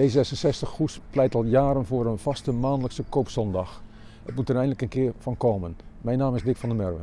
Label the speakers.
Speaker 1: D66 Goes pleit al jaren voor een vaste maandelijkse koopzondag. Het moet er eindelijk een keer van komen. Mijn naam is Dick van der Merwe.